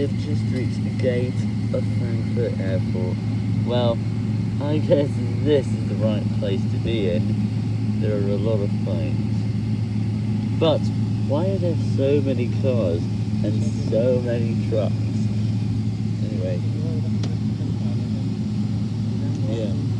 We have just reached the gate of Frankfurt Airport. Well, I guess this is the right place to be in. There are a lot of planes, But why are there so many cars and so many trucks? Anyway,